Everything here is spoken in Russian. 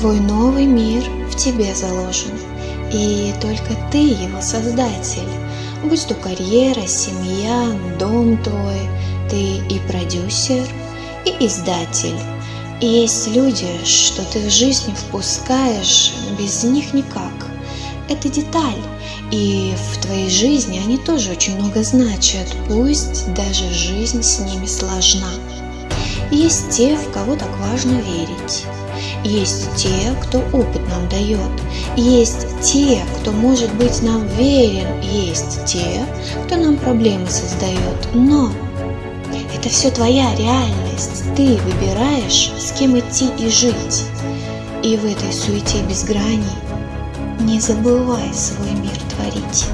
Твой новый мир в тебе заложен, и только ты его создатель. Будь то карьера, семья, дом твой, ты и продюсер, и издатель. И есть люди, что ты в жизнь впускаешь, без них никак. Это деталь, и в твоей жизни они тоже очень много значат, пусть даже жизнь с ними сложна. Есть те, в кого так важно верить. Есть те, кто опыт нам дает. Есть те, кто может быть нам верен. Есть те, кто нам проблемы создает. Но это все твоя реальность. Ты выбираешь, с кем идти и жить. И в этой суете без граней не забывай свой мир творить.